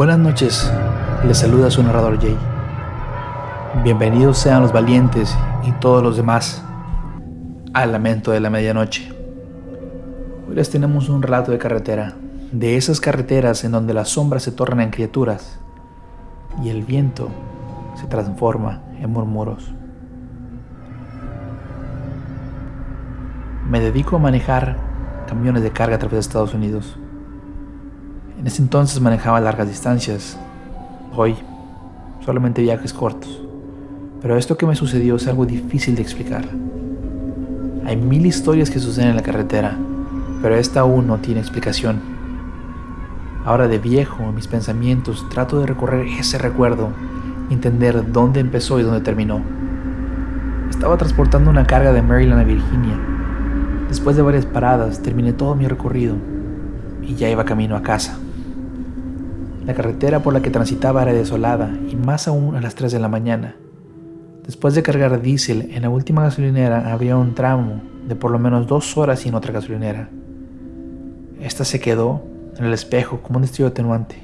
Buenas noches, les saluda su narrador Jay. Bienvenidos sean los valientes y todos los demás al lamento de la medianoche. Hoy les tenemos un relato de carretera, de esas carreteras en donde las sombras se tornan en criaturas y el viento se transforma en murmuros. Me dedico a manejar camiones de carga a través de Estados Unidos. En ese entonces manejaba largas distancias. Hoy solamente viajes cortos. Pero esto que me sucedió es algo difícil de explicar. Hay mil historias que suceden en la carretera, pero esta aún no tiene explicación. Ahora de viejo, en mis pensamientos, trato de recorrer ese recuerdo, entender dónde empezó y dónde terminó. Estaba transportando una carga de Maryland a Virginia Después de varias paradas, terminé todo mi recorrido y ya iba camino a casa. La carretera por la que transitaba era desolada y más aún a las 3 de la mañana. Después de cargar diésel en la última gasolinera había un tramo de por lo menos dos horas sin otra gasolinera. Esta se quedó en el espejo como un destello atenuante,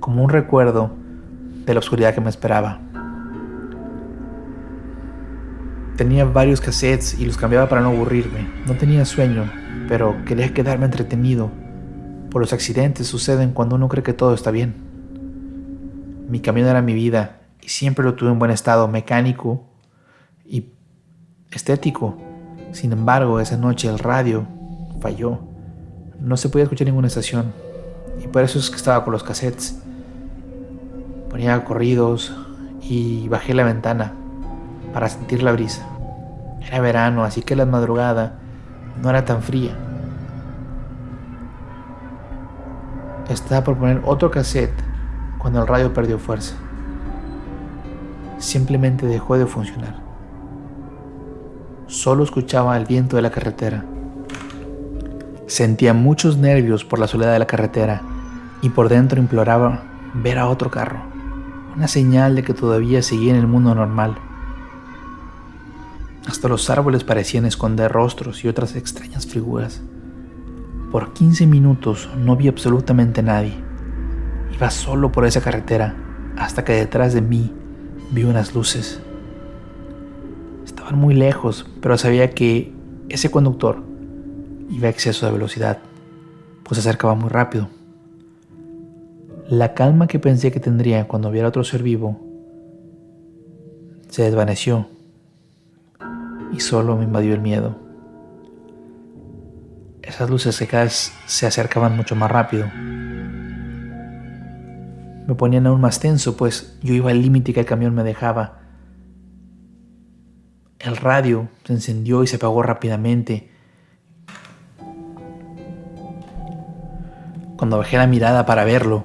como un recuerdo de la oscuridad que me esperaba. Tenía varios cassettes y los cambiaba para no aburrirme. No tenía sueño, pero quería quedarme entretenido. Los accidentes suceden cuando uno cree que todo está bien. Mi camino era mi vida y siempre lo tuve en buen estado mecánico y estético. Sin embargo, esa noche el radio falló. No se podía escuchar ninguna estación y por eso es que estaba con los cassettes. Ponía corridos y bajé la ventana para sentir la brisa. Era verano, así que la madrugada no era tan fría. Estaba por poner otro cassette cuando el radio perdió fuerza. Simplemente dejó de funcionar. Solo escuchaba el viento de la carretera. Sentía muchos nervios por la soledad de la carretera y por dentro imploraba ver a otro carro, una señal de que todavía seguía en el mundo normal. Hasta los árboles parecían esconder rostros y otras extrañas figuras. Por 15 minutos no vi absolutamente nadie. Iba solo por esa carretera hasta que detrás de mí vi unas luces. Estaban muy lejos, pero sabía que ese conductor iba a exceso de velocidad, pues se acercaba muy rápido. La calma que pensé que tendría cuando viera otro ser vivo se desvaneció y solo me invadió el miedo. Esas luces secas se acercaban mucho más rápido. Me ponían aún más tenso, pues yo iba al límite que el camión me dejaba. El radio se encendió y se apagó rápidamente. Cuando bajé la mirada para verlo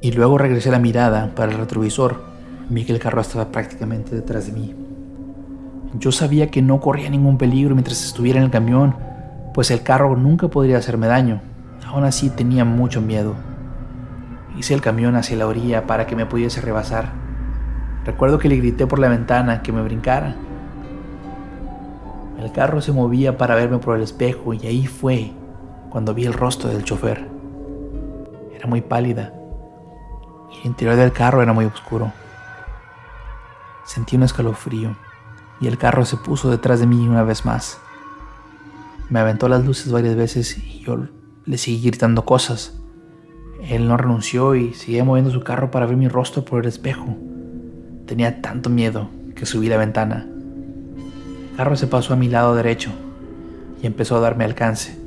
y luego regresé la mirada para el retrovisor, vi que el carro estaba prácticamente detrás de mí. Yo sabía que no corría ningún peligro mientras estuviera en el camión, pues el carro nunca podría hacerme daño. Aún así tenía mucho miedo. Hice el camión hacia la orilla para que me pudiese rebasar. Recuerdo que le grité por la ventana que me brincara. El carro se movía para verme por el espejo y ahí fue cuando vi el rostro del chofer. Era muy pálida y el interior del carro era muy oscuro. Sentí un escalofrío y el carro se puso detrás de mí una vez más. Me aventó las luces varias veces y yo le seguí gritando cosas. Él no renunció y seguía moviendo su carro para ver mi rostro por el espejo. Tenía tanto miedo que subí la ventana. El carro se pasó a mi lado derecho y empezó a darme alcance.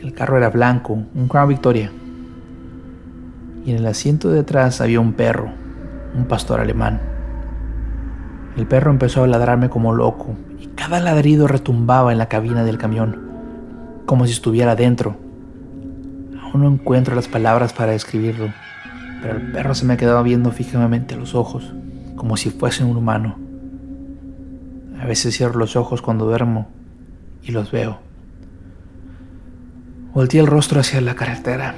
El carro era blanco, un Crown Victoria. Y en el asiento de atrás había un perro, un pastor alemán. El perro empezó a ladrarme como loco y cada ladrido retumbaba en la cabina del camión, como si estuviera dentro. Aún no encuentro las palabras para describirlo, pero el perro se me quedaba viendo fijamente a los ojos, como si fuese un humano. A veces cierro los ojos cuando duermo y los veo. Volteé el rostro hacia la carretera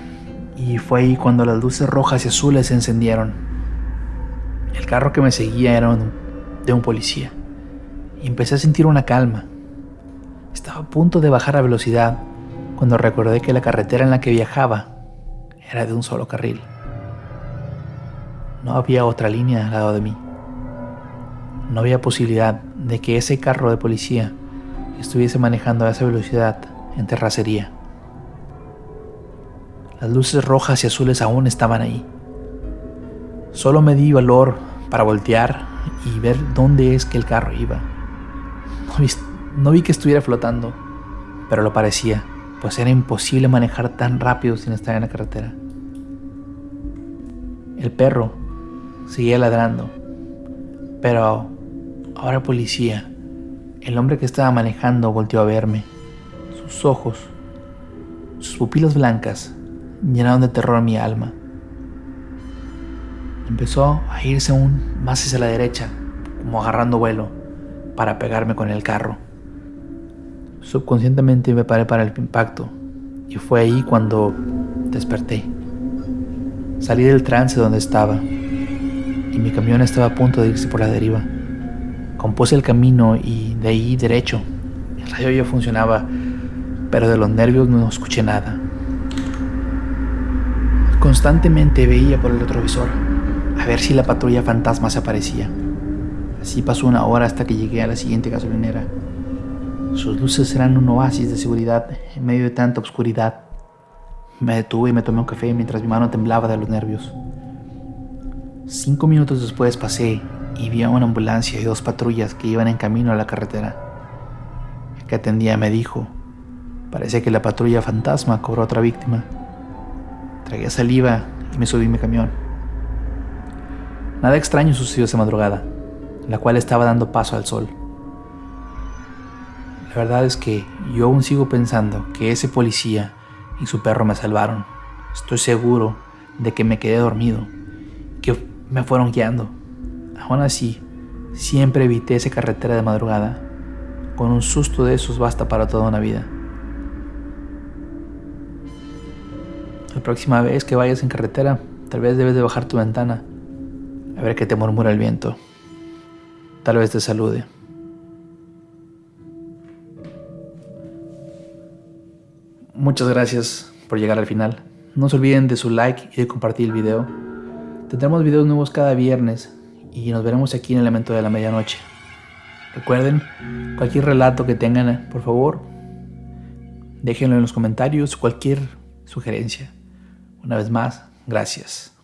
y fue ahí cuando las luces rojas y azules se encendieron. El carro que me seguía era un de un policía y empecé a sentir una calma. Estaba a punto de bajar a velocidad cuando recordé que la carretera en la que viajaba era de un solo carril. No había otra línea al lado de mí. No había posibilidad de que ese carro de policía estuviese manejando a esa velocidad en terracería. Las luces rojas y azules aún estaban ahí. Solo me di valor para voltear y ver dónde es que el carro iba. No vi, que estuviera flotando, pero lo parecía, pues era imposible manejar tan rápido sin estar en la carretera. El perro seguía ladrando, pero ahora policía, el hombre que estaba manejando volteó a verme. Sus ojos, sus pupilas blancas, llenaron de terror mi alma. Empezó a irse aún más hacia la derecha, como agarrando vuelo, para pegarme con el carro. Subconscientemente me paré para el impacto, y fue ahí cuando desperté. Salí del trance donde estaba, y mi camión estaba a punto de irse por la deriva. Compuse el camino y de ahí derecho. El radio ya funcionaba, pero de los nervios no escuché nada. Constantemente veía por el retrovisor a ver si la patrulla fantasma se aparecía. Así pasó una hora hasta que llegué a la siguiente gasolinera. Sus luces eran un oasis de seguridad en medio de tanta oscuridad. Me detuve y me tomé un café mientras mi mano temblaba de los nervios. Cinco minutos después pasé y vi a una ambulancia y dos patrullas que iban en camino a la carretera. El que atendía me dijo, parece que la patrulla fantasma cobró otra víctima. Tragué saliva y me subí mi camión. Nada extraño sucedió esa madrugada, la cual estaba dando paso al sol. La verdad es que yo aún sigo pensando que ese policía y su perro me salvaron. Estoy seguro de que me quedé dormido, que me fueron guiando. Aún así, siempre evité esa carretera de madrugada. Con un susto de esos basta para toda una vida. La próxima vez que vayas en carretera, tal vez debes de bajar tu ventana a ver qué te murmura el viento. Tal vez te salude. Muchas gracias por llegar al final. No se olviden de su like y de compartir el video. Tendremos videos nuevos cada viernes y nos veremos aquí en el Elemento de la Medianoche. Recuerden, cualquier relato que tengan, por favor, déjenlo en los comentarios, cualquier sugerencia. Una vez más, gracias.